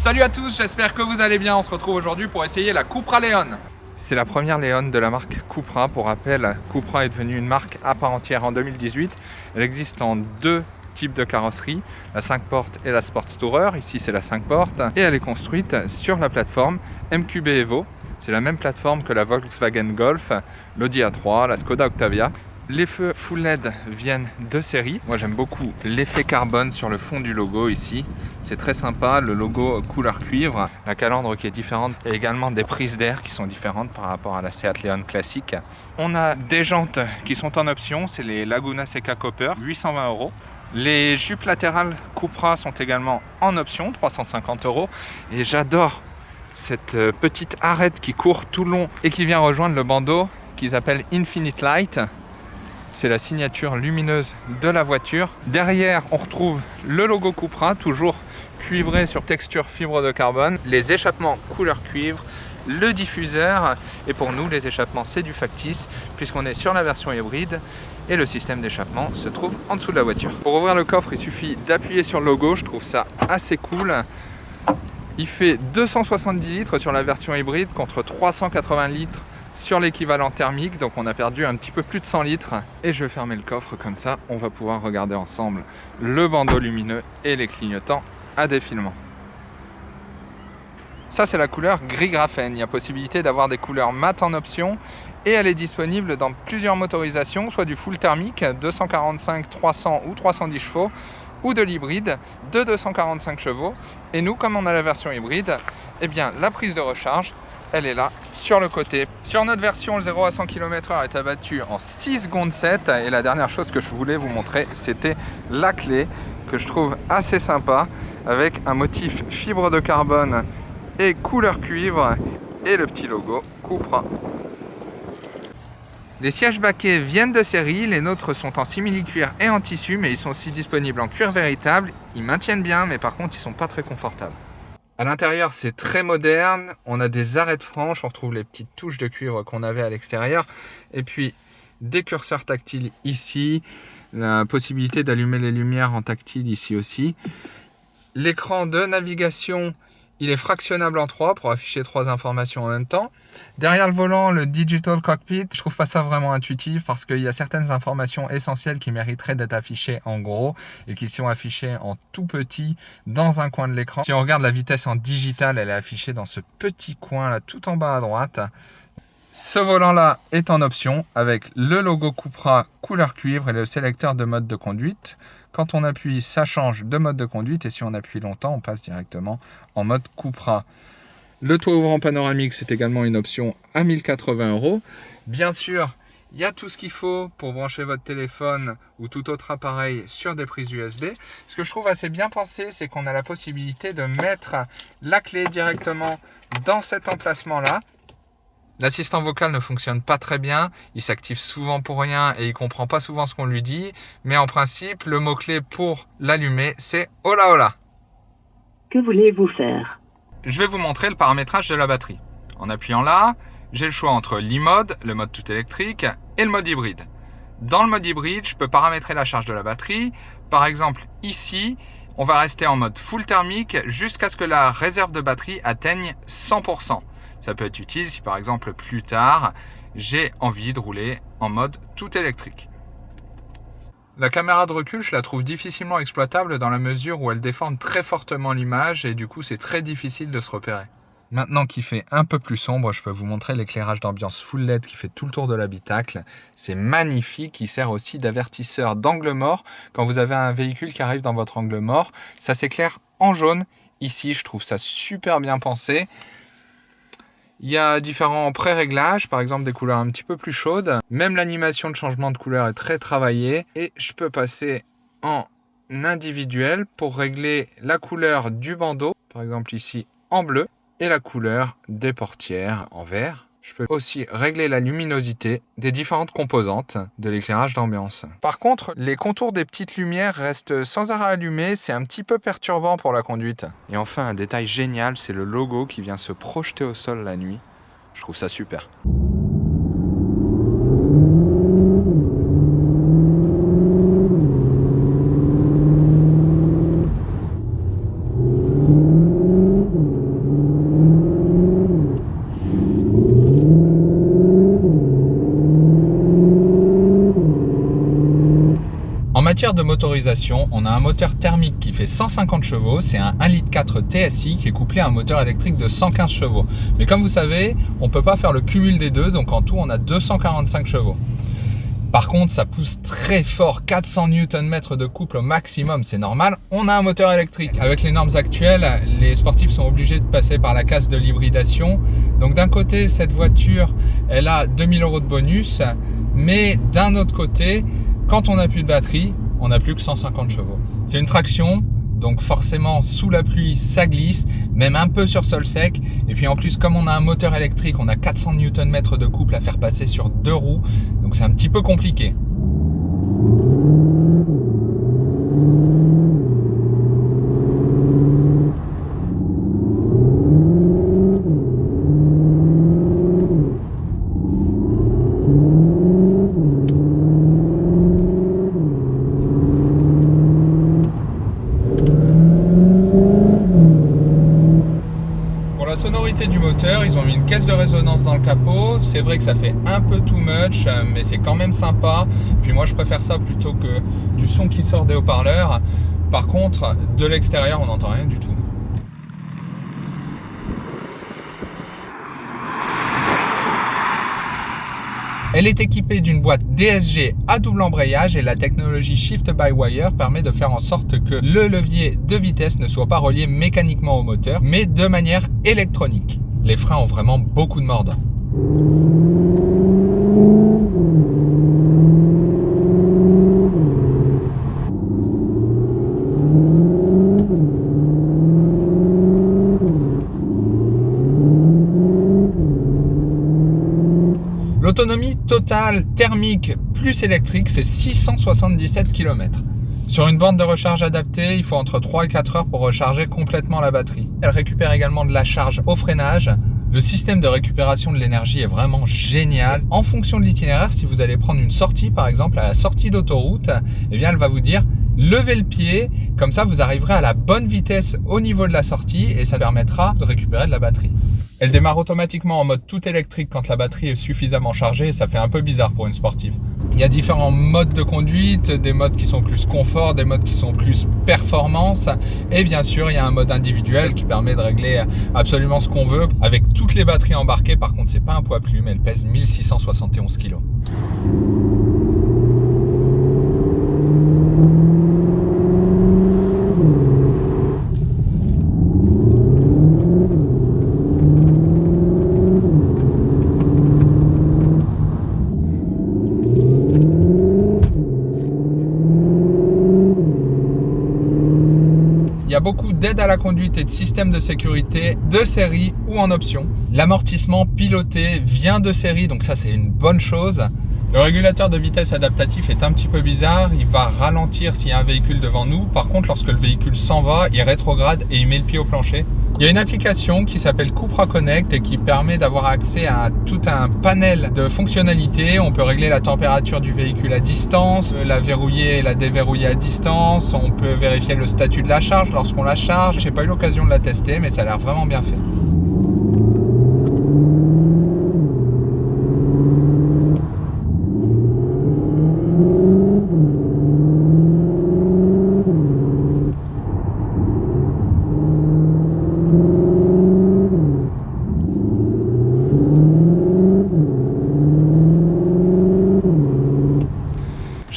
Salut à tous, j'espère que vous allez bien. On se retrouve aujourd'hui pour essayer la Cupra Leon. C'est la première Leon de la marque Cupra. Pour rappel, Cupra est devenue une marque à part entière en 2018. Elle existe en deux types de carrosserie, la 5 portes et la Sports Tourer. Ici, c'est la 5 portes. Et elle est construite sur la plateforme MQB Evo. C'est la même plateforme que la Volkswagen Golf, l'Audi A3, la Skoda Octavia. Les feux full LED viennent de série. Moi j'aime beaucoup l'effet carbone sur le fond du logo ici. C'est très sympa, le logo couleur cuivre, la calandre qui est différente et également des prises d'air qui sont différentes par rapport à la Seat Leon classique. On a des jantes qui sont en option, c'est les Laguna Seca Copper, 820 euros. Les jupes latérales Cupra sont également en option, 350 euros. Et j'adore cette euh, petite arête qui court tout le long et qui vient rejoindre le bandeau qu'ils appellent Infinite Light c'est la signature lumineuse de la voiture. Derrière, on retrouve le logo Cupra, toujours cuivré sur texture fibre de carbone, les échappements couleur cuivre, le diffuseur, et pour nous, les échappements, c'est du factice, puisqu'on est sur la version hybride, et le système d'échappement se trouve en dessous de la voiture. Pour ouvrir le coffre, il suffit d'appuyer sur le logo, je trouve ça assez cool. Il fait 270 litres sur la version hybride contre 380 litres sur l'équivalent thermique, donc on a perdu un petit peu plus de 100 litres. Et je vais fermer le coffre comme ça, on va pouvoir regarder ensemble le bandeau lumineux et les clignotants à défilement. Ça c'est la couleur gris graphène, il y a possibilité d'avoir des couleurs mat en option et elle est disponible dans plusieurs motorisations, soit du full thermique 245, 300 ou 310 chevaux, ou de l'hybride de 245 chevaux. Et nous, comme on a la version hybride, eh bien la prise de recharge elle est là sur le côté. Sur notre version, le 0 à 100 km/h est abattu en 6 secondes 7 et la dernière chose que je voulais vous montrer, c'était la clé que je trouve assez sympa avec un motif fibre de carbone et couleur cuivre et le petit logo Cupra. Les sièges baquets viennent de série, les nôtres sont en simili-cuir et en tissu, mais ils sont aussi disponibles en cuir véritable. Ils maintiennent bien, mais par contre, ils sont pas très confortables. À l'intérieur, c'est très moderne. On a des arêtes franches. On retrouve les petites touches de cuivre qu'on avait à l'extérieur. Et puis, des curseurs tactiles ici. La possibilité d'allumer les lumières en tactile ici aussi. L'écran de navigation il est fractionnable en trois pour afficher trois informations en même temps. Derrière le volant, le Digital Cockpit, je trouve pas ça vraiment intuitif parce qu'il y a certaines informations essentielles qui mériteraient d'être affichées en gros et qui sont affichées en tout petit dans un coin de l'écran. Si on regarde la vitesse en digital, elle est affichée dans ce petit coin là tout en bas à droite. Ce volant-là est en option avec le logo Cupra couleur cuivre et le sélecteur de mode de conduite. Quand on appuie, ça change de mode de conduite et si on appuie longtemps, on passe directement en mode Cupra. Le toit ouvrant panoramique, c'est également une option à 1080 euros. Bien sûr, il y a tout ce qu'il faut pour brancher votre téléphone ou tout autre appareil sur des prises USB. Ce que je trouve assez bien pensé, c'est qu'on a la possibilité de mettre la clé directement dans cet emplacement-là. L'assistant vocal ne fonctionne pas très bien, il s'active souvent pour rien et il comprend pas souvent ce qu'on lui dit, mais en principe, le mot-clé pour l'allumer, c'est « Hola hola ». Que voulez-vous faire? Je vais vous montrer le paramétrage de la batterie. En appuyant là, j'ai le choix entre l'e-mode, le mode tout électrique, et le mode hybride. Dans le mode hybride, je peux paramétrer la charge de la batterie. Par exemple, ici, on va rester en mode full thermique jusqu'à ce que la réserve de batterie atteigne 100%. Ça peut être utile si par exemple plus tard, j'ai envie de rouler en mode tout électrique. La caméra de recul, je la trouve difficilement exploitable dans la mesure où elle déforme très fortement l'image et du coup c'est très difficile de se repérer. Maintenant qu'il fait un peu plus sombre, je peux vous montrer l'éclairage d'ambiance full LED qui fait tout le tour de l'habitacle. C'est magnifique, il sert aussi d'avertisseur d'angle mort. Quand vous avez un véhicule qui arrive dans votre angle mort, ça s'éclaire en jaune. Ici, je trouve ça super bien pensé. Il y a différents pré-réglages, par exemple des couleurs un petit peu plus chaudes. Même l'animation de changement de couleur est très travaillée. Et je peux passer en individuel pour régler la couleur du bandeau, par exemple ici en bleu, et la couleur des portières en vert. Je peux aussi régler la luminosité des différentes composantes de l'éclairage d'ambiance. Par contre, les contours des petites lumières restent sans arrêt allumés, c'est un petit peu perturbant pour la conduite. Et enfin, un détail génial, c'est le logo qui vient se projeter au sol la nuit. Je trouve ça super. De motorisation, on a un moteur thermique qui fait 150 chevaux, c'est un 1,4 litre TSI qui est couplé à un moteur électrique de 115 chevaux. Mais comme vous savez, on ne peut pas faire le cumul des deux, donc en tout on a 245 chevaux. Par contre, ça pousse très fort, 400 Nm de couple au maximum, c'est normal. On a un moteur électrique. Avec les normes actuelles, les sportifs sont obligés de passer par la case de l'hybridation. Donc d'un côté, cette voiture, elle a 2000 euros de bonus, mais d'un autre côté, quand on n'a plus de batterie, on n'a plus que 150 chevaux. C'est une traction, donc forcément, sous la pluie, ça glisse, même un peu sur sol sec. Et puis en plus, comme on a un moteur électrique, on a 400 Nm de couple à faire passer sur deux roues. Donc c'est un petit peu compliqué. sonorité du ils ont mis une caisse de résonance dans le capot. C'est vrai que ça fait un peu too much, mais c'est quand même sympa. Puis moi, je préfère ça plutôt que du son qui sort des haut-parleurs. Par contre, de l'extérieur, on n'entend rien du tout. Elle est équipée d'une boîte DSG à double embrayage et la technologie Shift by Wire permet de faire en sorte que le levier de vitesse ne soit pas relié mécaniquement au moteur, mais de manière électronique. Les freins ont vraiment beaucoup de mordant. L'autonomie totale thermique plus électrique, c'est 677 km. Sur une borne de recharge adaptée, il faut entre 3 et 4 heures pour recharger complètement la batterie. Elle récupère également de la charge au freinage. Le système de récupération de l'énergie est vraiment génial. En fonction de l'itinéraire, si vous allez prendre une sortie, par exemple à la sortie d'autoroute, eh bien elle va vous dire levez le pied, comme ça vous arriverez à la bonne vitesse au niveau de la sortie et ça permettra de récupérer de la batterie. Elle démarre automatiquement en mode tout électrique quand la batterie est suffisamment chargée et ça fait un peu bizarre pour une sportive. Il y a différents modes de conduite, des modes qui sont plus confort, des modes qui sont plus performance et bien sûr il y a un mode individuel qui permet de régler absolument ce qu'on veut avec toutes les batteries embarquées. Par contre c'est pas un poids plume, elle pèse 1671 kg. Beaucoup d'aide à la conduite et de systèmes de sécurité de série ou en option. L'amortissement piloté vient de série, donc ça c'est une bonne chose. Le régulateur de vitesse adaptatif est un petit peu bizarre, il va ralentir s'il y a un véhicule devant nous. Par contre, lorsque le véhicule s'en va, il rétrograde et il met le pied au plancher. Il y a une application qui s'appelle Cupra Connect et qui permet d'avoir accès à tout un panel de fonctionnalités. On peut régler la température du véhicule à distance, la verrouiller et la déverrouiller à distance. On peut vérifier le statut de la charge lorsqu'on la charge. J'ai pas eu l'occasion de la tester, mais ça a l'air vraiment bien fait.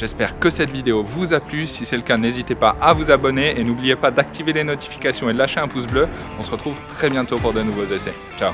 J'espère que cette vidéo vous a plu. Si c'est le cas, n'hésitez pas à vous abonner et n'oubliez pas d'activer les notifications et de lâcher un pouce bleu. On se retrouve très bientôt pour de nouveaux essais. Ciao